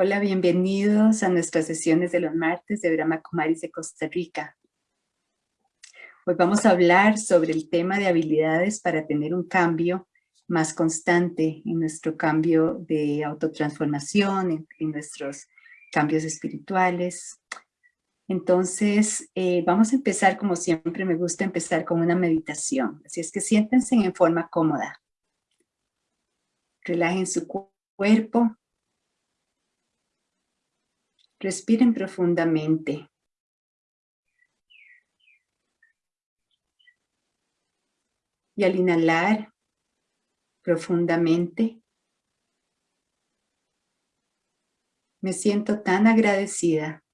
Hola, bienvenidos a nuestras sesiones de los martes de Brahma Kumaris de Costa Rica. Hoy vamos a hablar sobre el tema de habilidades para tener un cambio más constante en nuestro cambio de autotransformación, en, nuestros cambios espirituales. Entonces, eh, vamos a empezar como siempre me gusta empezar con una meditación. Así es que siéntense en forma cómoda. Relajen su cuerpo, Respiren profundamente. Y al inhalar profundamente, me siento tan agradecida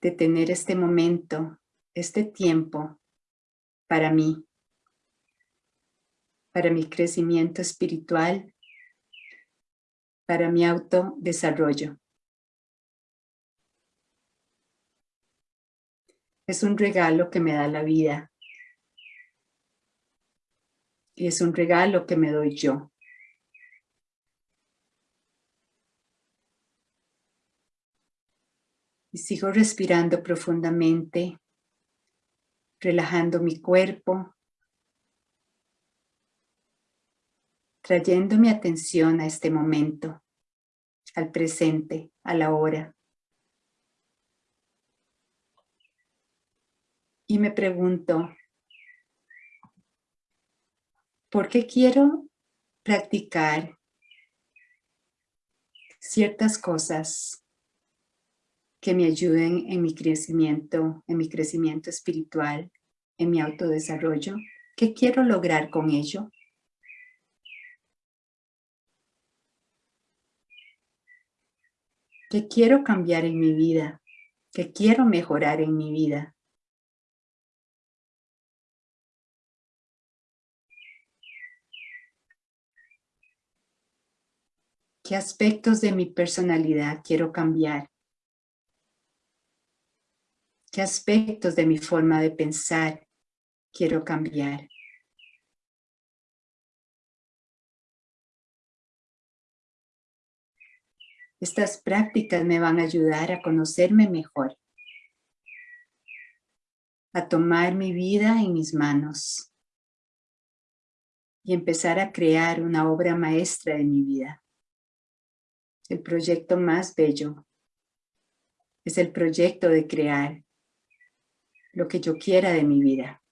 de tener este momento, este tiempo para mí, para mi crecimiento espiritual, para mi autodesarrollo. Es un regalo que me da la vida. Y es un regalo que me doy yo. Y sigo respirando profundamente, relajando mi cuerpo, trayendo mi atención a este momento, al presente, a la hora. Y me pregunto, ¿por qué quiero practicar ciertas cosas que me ayuden en mi crecimiento, en mi crecimiento espiritual, en mi autodesarrollo? ¿Qué quiero lograr con ello? ¿Qué quiero cambiar en mi vida? ¿Qué quiero mejorar en mi vida? ¿Qué aspectos de mi personalidad quiero cambiar? ¿Qué aspectos de mi forma de pensar quiero cambiar? Estas prácticas me van a ayudar a conocerme mejor, a tomar mi vida en mis manos y empezar a crear una obra maestra de mi vida el proyecto más bello. Es el proyecto de crear lo que yo quiera de mi vida.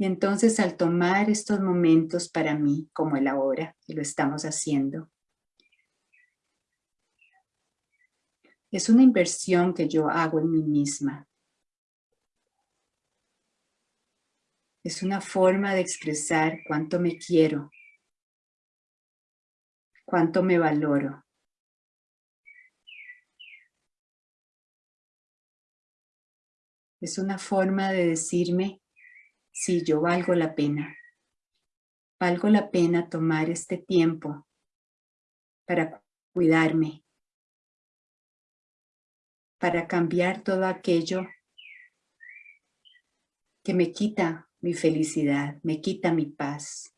Y entonces al tomar estos momentos para mí, como el ahora, y lo estamos haciendo, es una inversión que yo hago en mí misma. Es una forma de expresar cuánto me quiero, cuánto me valoro. Es una forma de decirme, si yo valgo la pena. Valgo la pena tomar este tiempo para cuidarme, para cambiar todo aquello que me quita mi felicidad, me quita mi paz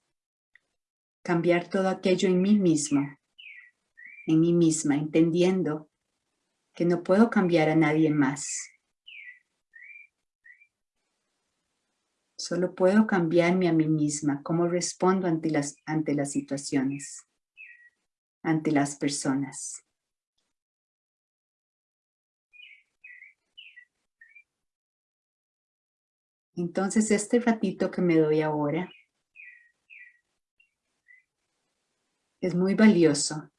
cambiar todo aquello en mí mismo, en mí misma, entendiendo que no puedo cambiar a nadie más. Solo puedo cambiarme a mí misma, cómo respondo ante las, ante las situaciones, ante las personas. Entonces este ratito que me doy ahora es muy valioso.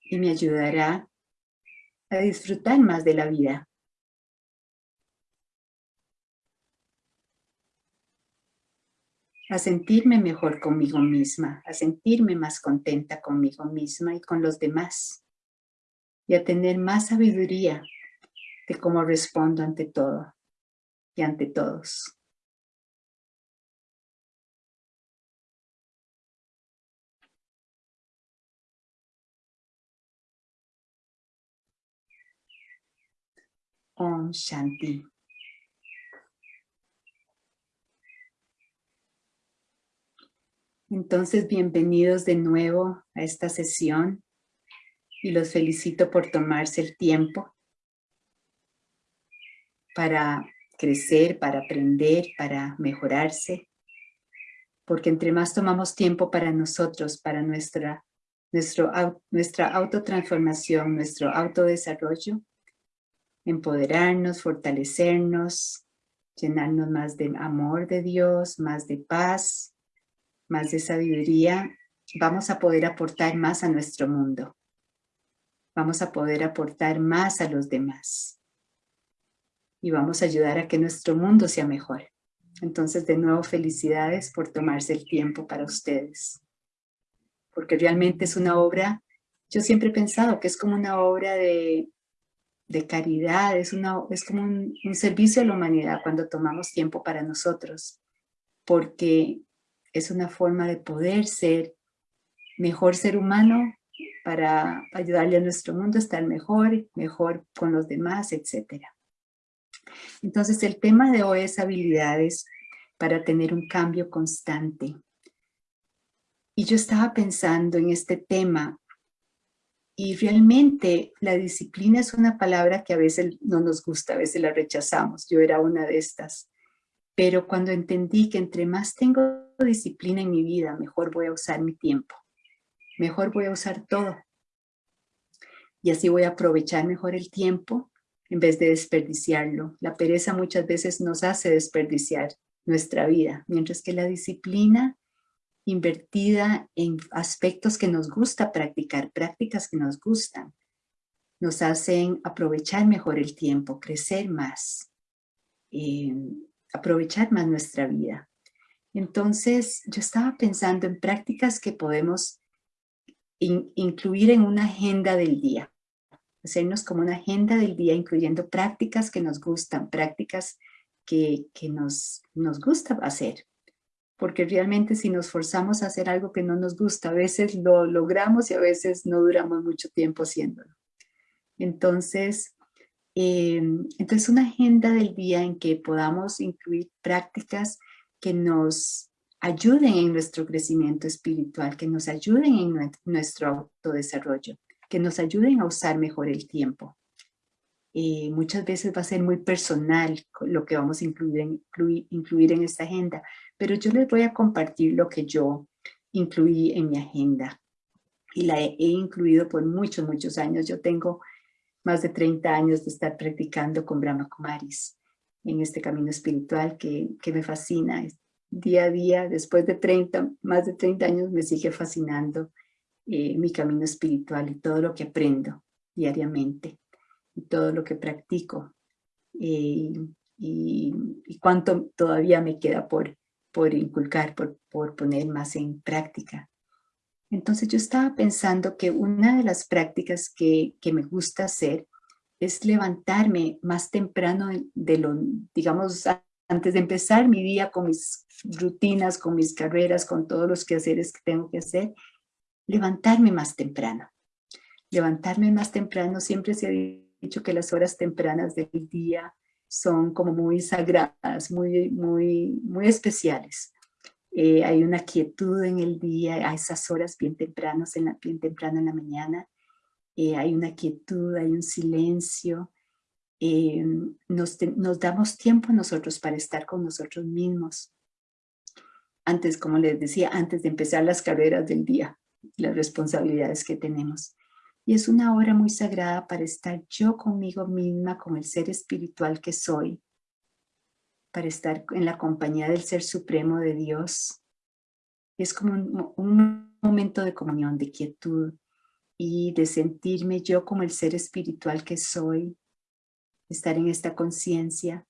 Y me ayudará a disfrutar más de la vida. A sentirme mejor conmigo misma, a sentirme más contenta conmigo misma y con los demás. Y a tener más sabiduría de cómo respondo ante todo y ante todos. Om Shanti. Entonces, bienvenidos de nuevo a esta sesión y los felicito por tomarse el tiempo para crecer, para aprender, para mejorarse. Porque entre más tomamos tiempo para nosotros, para nuestra, nuestro, nuestra autotransformación, nuestro autodesarrollo, empoderarnos, fortalecernos, llenarnos más de amor de Dios, más de paz, más de sabiduría, vamos a poder aportar más a nuestro mundo. Vamos a poder aportar más a los demás. Y vamos a ayudar a que nuestro mundo sea mejor. Entonces, de nuevo, felicidades por tomarse el tiempo para ustedes. Porque realmente es una obra, yo siempre he pensado que es como una obra de, de caridad, es, una, es como un, servicio a la humanidad cuando tomamos tiempo para nosotros. Porque es una forma de poder ser mejor ser humano para ayudarle a nuestro mundo a estar mejor, mejor con los demás, etc. Entonces el tema de hoy es habilidades para tener un cambio constante. Y yo estaba pensando en este tema y realmente la disciplina es una palabra que a veces no nos gusta, a veces la rechazamos. Yo era una de estas. Pero cuando entendí que entre más tengo disciplina en mi vida, mejor voy a usar mi tiempo. Mejor voy a usar todo. Y así voy a aprovechar mejor el tiempo en vez de desperdiciarlo. La pereza muchas veces nos hace desperdiciar nuestra vida, mientras que la disciplina invertida en aspectos que nos gusta practicar, prácticas que nos gustan, nos hacen aprovechar mejor el tiempo, crecer más. Eh, aprovechar más nuestra vida. Entonces, yo estaba pensando en prácticas que podemos incluir en una agenda del día. Hacernos como una agenda del día, incluyendo prácticas que nos gustan, prácticas que, que nos, nos gusta hacer. Porque realmente si nos forzamos a hacer algo que no nos gusta, a veces lo logramos y a veces no duramos mucho tiempo haciéndolo. Entonces, Em, entonces, una agenda del día en que podamos incluir prácticas que nos ayuden en nuestro crecimiento espiritual, que nos ayuden en nuestro autodesarrollo, que nos ayuden a usar mejor el tiempo. Eh, muchas veces va a ser muy personal lo que vamos a incluir en, incluir en esta agenda, pero yo les voy a compartir lo que yo incluí en mi agenda y la he, incluido por muchos, muchos años. Yo tengo más de 30 años de estar practicando con Brahma Kumaris en este camino espiritual que, que me fascina. Día a día, después de 30, más de 30 años, me sigue fascinando eh, mi camino espiritual y todo lo que aprendo diariamente y todo lo que practico eh, y, y, cuánto todavía me queda por, por inculcar, por, por poner más en práctica. Entonces yo estaba pensando que una de las prácticas que, me gusta hacer es levantarme más temprano de lo, digamos, antes de empezar mi día con mis rutinas, con mis carreras, con todos los quehaceres que tengo que hacer, levantarme más temprano. Levantarme más temprano, siempre se ha dicho que las horas tempranas del día son como muy sagradas, muy, muy, muy especiales. Eh, hay una quietud en el día, a esas horas bien, tempranos en la, bien temprano en la mañana, eh, hay una quietud, hay un silencio, eh, nos, nos, damos tiempo nosotros para estar con nosotros mismos. Antes, como les decía, antes de empezar las carreras del día, las responsabilidades que tenemos. Y es una hora muy sagrada para estar yo conmigo misma, con el ser espiritual que soy, para estar en la compañía del Ser Supremo de Dios. Es como un, momento de comunión, de quietud y de sentirme yo como el ser espiritual que soy, estar en esta conciencia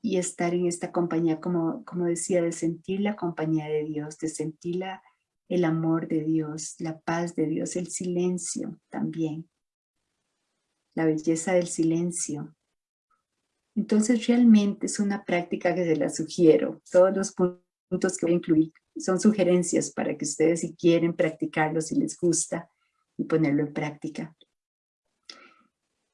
y estar en esta compañía, como, como decía, de sentir la compañía de Dios, de sentir la, el amor de Dios, la paz de Dios, el silencio también, la belleza del silencio, entonces realmente es una práctica que se la sugiero. Todos los puntos que voy a incluir son sugerencias para que ustedes si quieren practicarlo, si les gusta y ponerlo en práctica.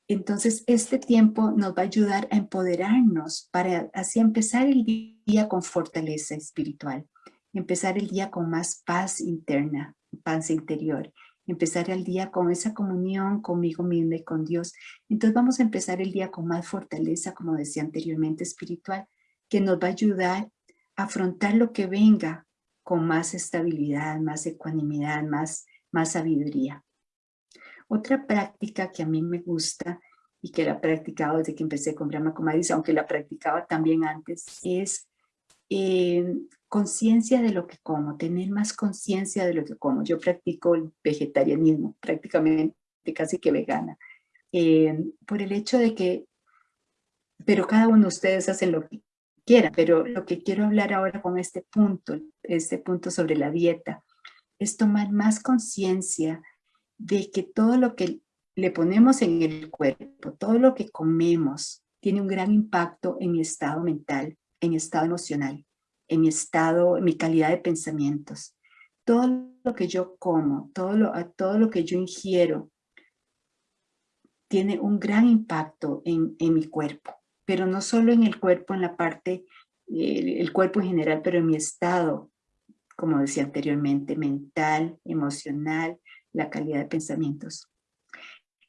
Entonces este tiempo nos va a ayudar a empoderarnos para así empezar el día con fortaleza espiritual. Empezar el día con más paz interna, paz interior, empezar el día con esa comunión conmigo misma y con Dios. Entonces vamos a empezar el día con más fortaleza, como decía anteriormente, espiritual, que nos va a ayudar a afrontar lo que venga con más estabilidad, más ecuanimidad, más, más sabiduría. Otra práctica que a mí me gusta y que la he practicado desde que empecé con Brahma Kumaris, aunque la practicaba también antes, es eh, conciencia de lo que como, tener más conciencia de lo que como. Yo practico el vegetarianismo, prácticamente casi que vegana, eh, por el hecho de que, pero cada uno de ustedes hacen lo que quiera, pero lo que quiero hablar ahora con este punto, este punto sobre la dieta, es tomar más conciencia de que todo lo que le ponemos en el cuerpo, todo lo que comemos, tiene un gran impacto en mi estado mental, en mi estado emocional, en mi estado, en mi calidad de pensamientos. Todo lo que yo como, todo lo, todo lo que yo ingiero, tiene un gran impacto en, en mi cuerpo, pero no solo en el cuerpo, en la parte, el, el cuerpo en general, pero en mi estado, como decía anteriormente, mental, emocional, la calidad de pensamientos.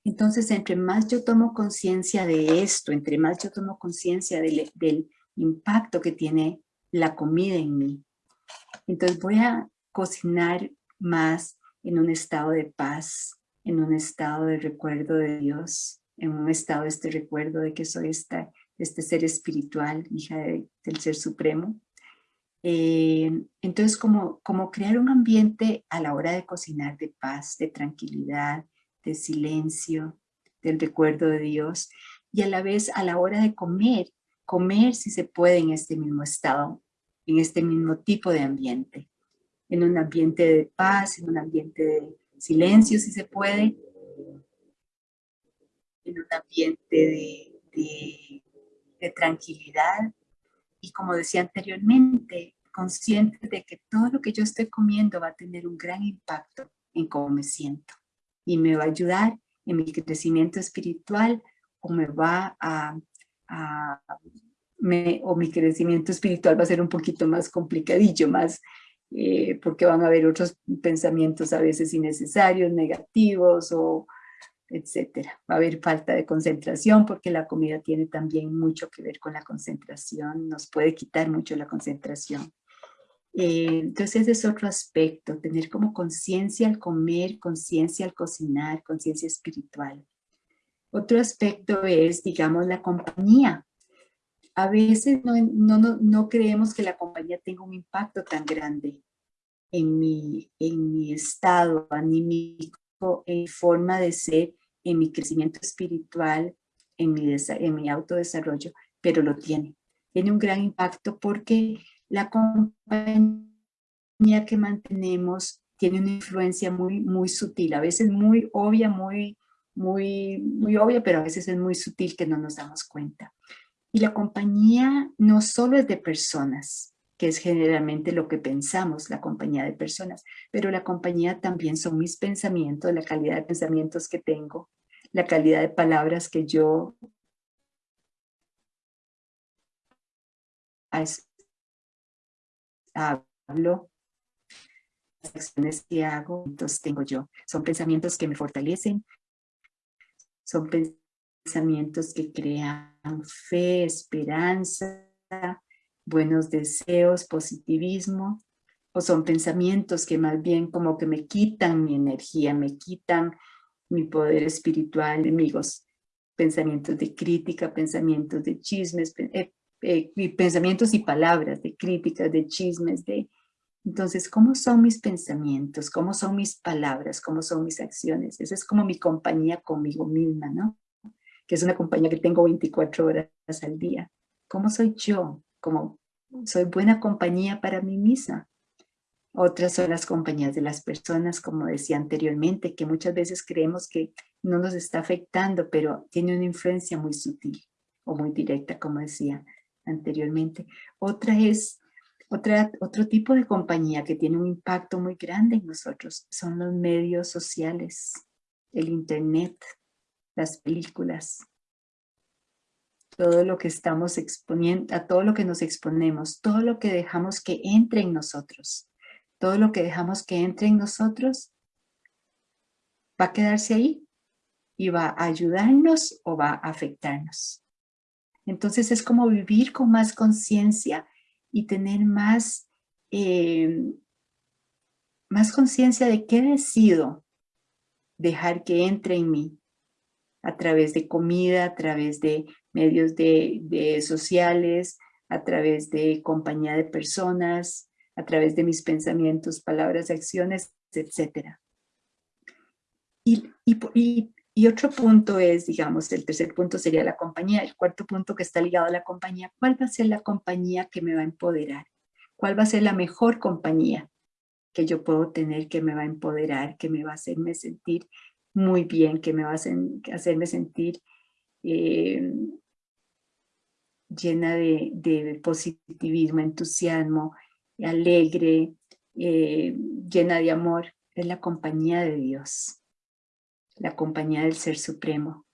Entonces, entre más yo tomo conciencia de esto, entre más yo tomo conciencia del, del, impacto que tiene la comida en mí, entonces voy a cocinar más en un estado de paz, en un estado de recuerdo de Dios, en un estado de este recuerdo de que soy esta, este ser espiritual, hija del Ser Supremo. Eh, entonces, como, como crear un ambiente a la hora de cocinar de paz, de tranquilidad, de silencio, del recuerdo de Dios, y a la vez a la hora de comer, comer si se puede en este mismo estado, en este mismo tipo de ambiente, en un ambiente de paz, en un ambiente de silencio si se puede, en un ambiente de, de, de tranquilidad, y como decía anteriormente, consciente de que todo lo que yo estoy comiendo va a tener un gran impacto en cómo me siento. Y me va a ayudar en mi crecimiento espiritual o me va a, me, o mi crecimiento espiritual va a ser un poquito más complicadillo, más eh, porque van a haber otros pensamientos a veces innecesarios, negativos o etcétera. Va a haber falta de concentración porque la comida tiene también mucho que ver con la concentración, nos puede quitar mucho la concentración. Eh, entonces ese es otro aspecto, tener como conciencia al comer, conciencia al cocinar, conciencia espiritual. Otro aspecto es, digamos, la compañía. A veces no, no, no, creemos que la compañía tenga un impacto tan grande en mi, en mi estado anímico, en forma de ser, en mi crecimiento espiritual, en mi, en mi autodesarrollo, pero lo tiene. Tiene un gran impacto porque la compañía que mantenemos tiene una influencia muy, muy sutil, a veces muy obvia, muy, muy, muy obvia, pero a veces es muy sutil que no nos damos cuenta. Y la compañía no solo es de personas, que es generalmente lo que pensamos, la compañía de personas, pero la compañía también son mis pensamientos, la calidad de pensamientos que tengo, la calidad de palabras que yo hablo, las acciones que hago, entonces tengo yo. Son pensamientos que me fortalecen, son pensamientos que crean fe, esperanza, buenos deseos, positivismo, o son pensamientos que más bien como que me quitan mi energía, me quitan mi poder espiritual, enemigos, pensamientos de crítica, pensamientos de chismes, eh, eh, pensamientos y palabras, de críticas, de chismes, de... Entonces, ¿cómo son mis pensamientos? ¿Cómo son mis palabras? ¿Cómo son mis acciones? Esa es como mi compañía conmigo misma, ¿no? Que es una compañía que tengo 24 horas al día. ¿Cómo soy yo? ¿Cómo soy buena compañía para mí misma? Otras son las compañías de las personas, como decía anteriormente, que muchas veces creemos que no nos está afectando, pero tiene una influencia muy sutil o muy directa, como decía anteriormente. Otra es otra, otro tipo de compañía que tiene un impacto muy grande en nosotros. Son los medios sociales, el internet, las películas. todo lo que estamos exponiendo, a todo lo que nos exponemos, todo lo que dejamos que entre en nosotros, todo lo que dejamos que entre en nosotros, va a quedarse ahí y va a ayudarnos o va a afectarnos. Entonces es como vivir con más conciencia y tener más, eh, más conciencia de qué decido dejar que entre en mí a través de comida, a través de medios de, sociales, a través de compañía de personas, a través de mis pensamientos, palabras, acciones, etc. Y, y, y, otro punto es, digamos, el tercer punto sería la compañía, el cuarto punto que está ligado a la compañía, ¿cuál va a ser la compañía que me va a empoderar? ¿Cuál va a ser la mejor compañía que yo puedo tener que me va a empoderar, que me va a hacerme sentir muy bien, que me va a hacerme sentir eh, llena de, positivismo, entusiasmo, alegre, eh, llena de amor, es la compañía de Dios, la compañía del Ser Supremo,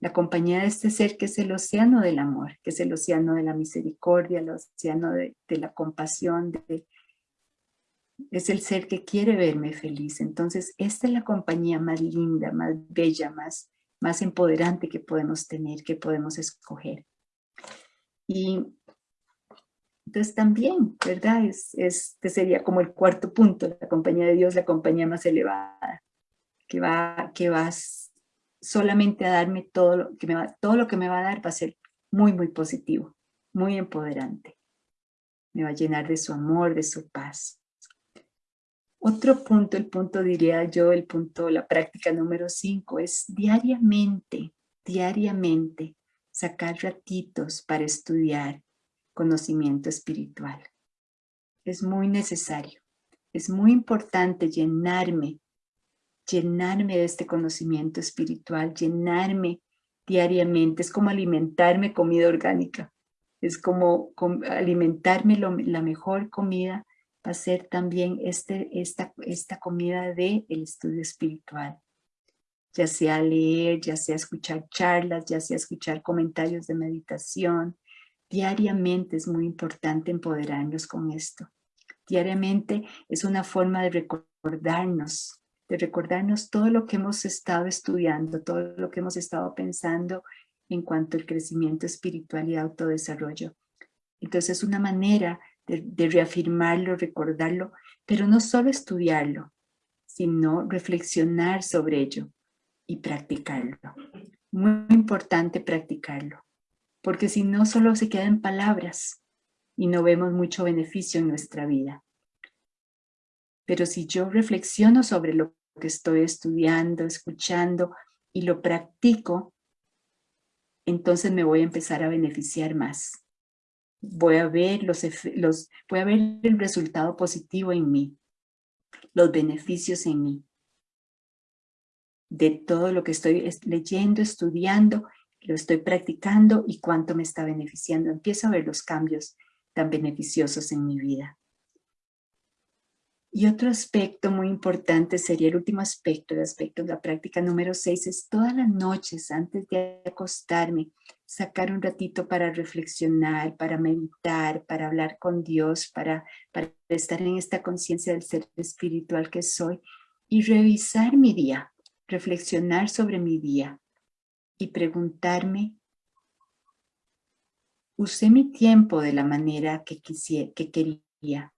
la compañía de este ser que es el océano del amor, que es el océano de la misericordia, el océano de, la compasión, es el ser que quiere verme feliz. Entonces, esta es la compañía más linda, más bella, más, más empoderante que podemos tener, que podemos escoger. Y entonces también, ¿verdad? Es, este sería como el cuarto punto, la compañía de Dios, la compañía más elevada, que va, que va solamente a darme todo lo, que me va, todo lo que me va a dar va a ser muy, muy positivo, muy empoderante. Me va a llenar de su amor, de su paz. Otro punto, el punto diría yo, el punto, la práctica número cinco es diariamente, diariamente sacar ratitos para estudiar conocimiento espiritual. Es muy necesario, es muy importante llenarme, llenarme de este conocimiento espiritual, llenarme diariamente. Es como alimentarme comida orgánica, es como alimentarme la mejor comida va a ser también este, esta, esta comida del el estudio espiritual ya sea leer, ya sea escuchar charlas, ya sea escuchar comentarios de meditación. Diariamente es muy importante empoderarnos con esto. Diariamente es una forma de recordarnos, de recordarnos todo lo que hemos estado estudiando, todo lo que hemos estado pensando en cuanto al crecimiento espiritual y autodesarrollo. Entonces es una manera de, reafirmarlo, recordarlo, pero no solo estudiarlo, sino reflexionar sobre ello, y practicarlo. Muy importante practicarlo, porque si no solo se quedan palabras y no vemos mucho beneficio en nuestra vida. Pero si yo reflexiono sobre lo que estoy estudiando, escuchando y lo practico, entonces me voy a empezar a beneficiar más. Voy a ver, los, los, voy a ver el resultado positivo en mí, los beneficios en mí de todo lo que estoy leyendo, estudiando, lo estoy practicando y cuánto me está beneficiando. Empiezo a ver los cambios tan beneficiosos en mi vida. Y otro aspecto muy importante sería el último aspecto, el aspecto de la práctica número 6, es todas las noches antes de acostarme, sacar un ratito para reflexionar, para meditar, para hablar con Dios, para, para estar en esta conciencia del ser espiritual que soy y revisar mi día, reflexionar sobre mi día y preguntarme, ¿usé mi tiempo de la manera que, quisiera, que quería?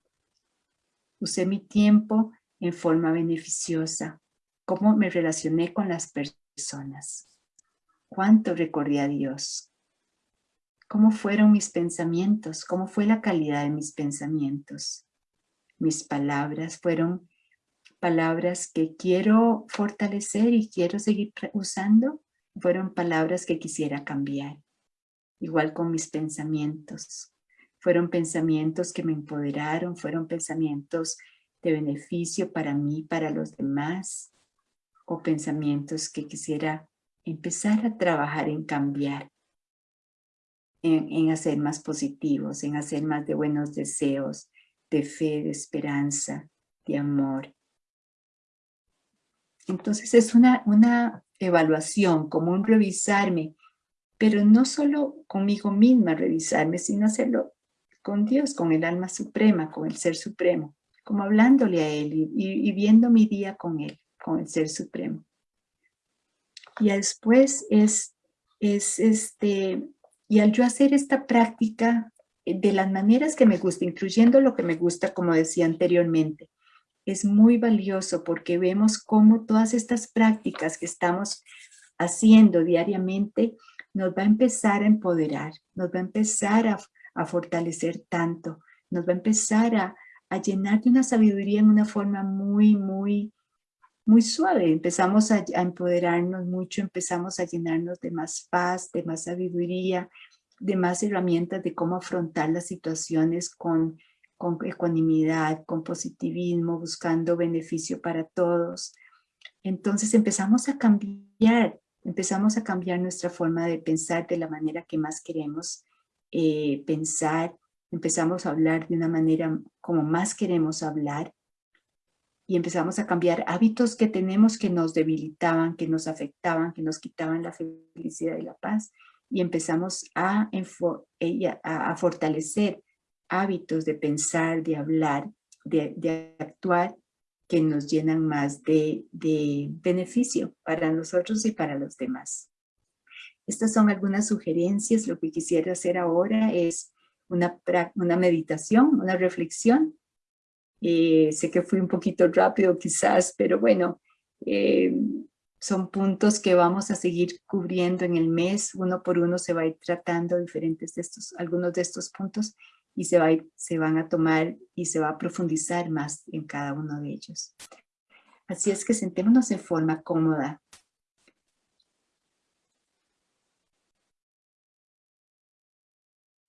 ¿Usé mi tiempo en forma beneficiosa? ¿Cómo me relacioné con las personas? ¿Cuánto recordé a Dios? ¿Cómo fueron mis pensamientos? ¿Cómo fue la calidad de mis pensamientos? Mis palabras fueron palabras que quiero fortalecer y quiero seguir usando, fueron palabras que quisiera cambiar. Igual con mis pensamientos. Fueron pensamientos que me empoderaron, fueron pensamientos de beneficio para mí, para los demás, o pensamientos que quisiera empezar a trabajar en cambiar, en, hacer más positivos, en hacer más de buenos deseos, de fe, de esperanza, de amor, entonces es una, una evaluación, como un revisarme, pero no solo conmigo misma revisarme, sino hacerlo con Dios, con el alma suprema, con el ser supremo, como hablándole a Él y, y viendo mi día con Él, con el ser supremo. Y después es, es este, y al yo hacer esta práctica eh, de las maneras que me gusta, incluyendo lo que me gusta, como decía anteriormente, es muy valioso porque vemos cómo todas estas prácticas que estamos haciendo diariamente nos va a empezar a empoderar, nos va a empezar a, fortalecer tanto, nos va a empezar a, llenar de una sabiduría en una forma muy, muy, muy suave. Empezamos a, empoderarnos mucho, empezamos a llenarnos de más paz, de más sabiduría, de más herramientas de cómo afrontar las situaciones con, con ecuanimidad, con positivismo, buscando beneficio para todos. Entonces empezamos a cambiar empezamos a cambiar nuestra forma de pensar de la manera que más queremos eh, pensar, empezamos a hablar de una manera como más queremos hablar y empezamos a cambiar hábitos que tenemos que nos debilitaban, que nos afectaban, que nos quitaban la felicidad y la paz y empezamos a, a, fortalecer hábitos de pensar, de hablar, de, de actuar que nos llenan más de, beneficio para nosotros y para los demás. Estas son algunas sugerencias. Lo que quisiera hacer ahora es una, meditación, una reflexión. Eh, sé que fui un poquito rápido quizás, pero bueno, eh, son puntos que vamos a seguir cubriendo en el mes. Uno por uno se va a ir tratando diferentes de estos, algunos de estos puntos y se, va se van a tomar y se va a profundizar más en cada uno de ellos. Así es que sentémonos en forma cómoda.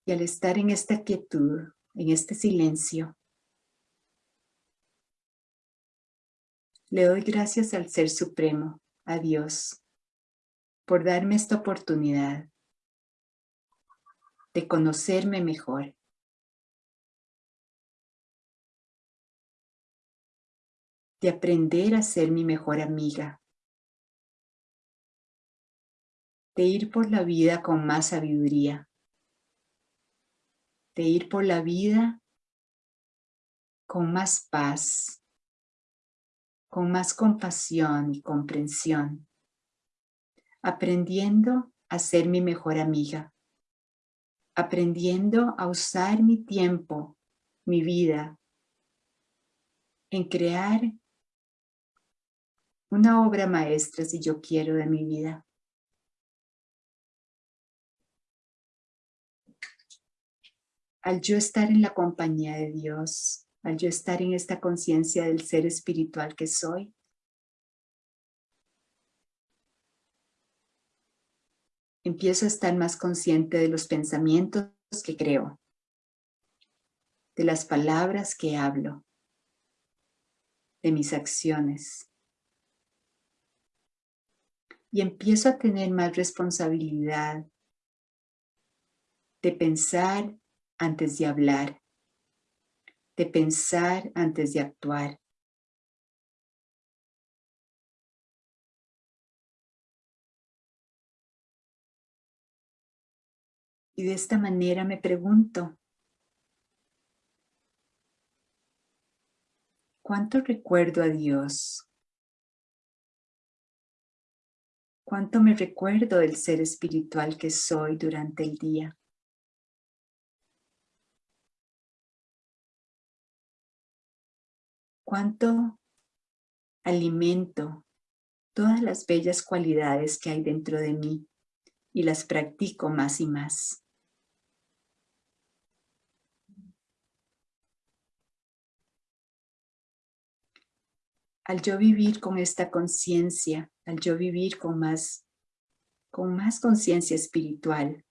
Y al estar en esta quietud, en este silencio, le doy gracias al Ser Supremo, a Dios, por darme esta oportunidad de conocerme mejor. De aprender a ser mi mejor amiga, de ir por la vida con más sabiduría, de ir por la vida con más paz, con más compasión y comprensión, aprendiendo a ser mi mejor amiga, aprendiendo a usar mi tiempo, mi vida, en crear una obra maestra si yo quiero de mi vida. Al yo estar en la compañía de Dios, al yo estar en esta conciencia del ser espiritual que soy, empiezo a estar más consciente de los pensamientos que creo, de las palabras que hablo, de mis acciones, y empiezo a tener más responsabilidad de pensar antes de hablar, de pensar antes de actuar. Y de esta manera me pregunto, ¿cuánto recuerdo a Dios? cuánto me recuerdo del ser espiritual que soy durante el día. Cuánto alimento todas las bellas cualidades que hay dentro de mí y las practico más y más. al yo vivir con esta conciencia, al yo vivir con más, con más conciencia espiritual,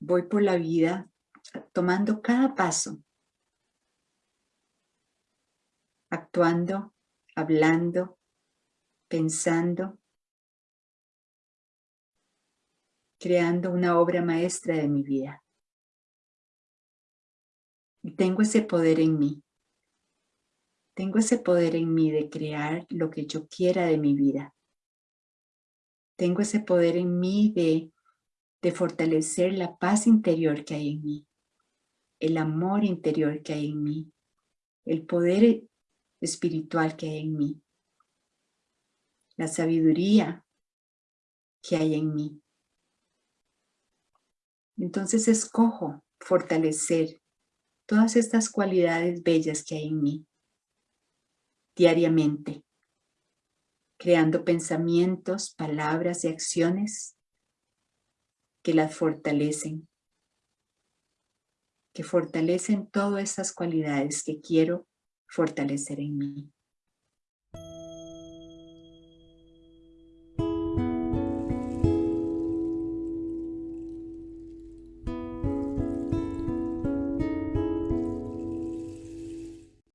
voy por la vida tomando cada paso, actuando, hablando, pensando, creando una obra maestra de mi vida. Y tengo ese poder en mí Tengo ese poder en mí de crear lo que yo quiera de mi vida. Tengo ese poder en mí de, de fortalecer la paz interior que hay en mí, el amor interior que hay en mí, el poder espiritual que hay en mí, la sabiduría que hay en mí. Entonces escojo fortalecer todas estas cualidades bellas que hay en mí diariamente, creando pensamientos, palabras y acciones que las fortalecen, que fortalecen todas esas cualidades que quiero fortalecer en mí.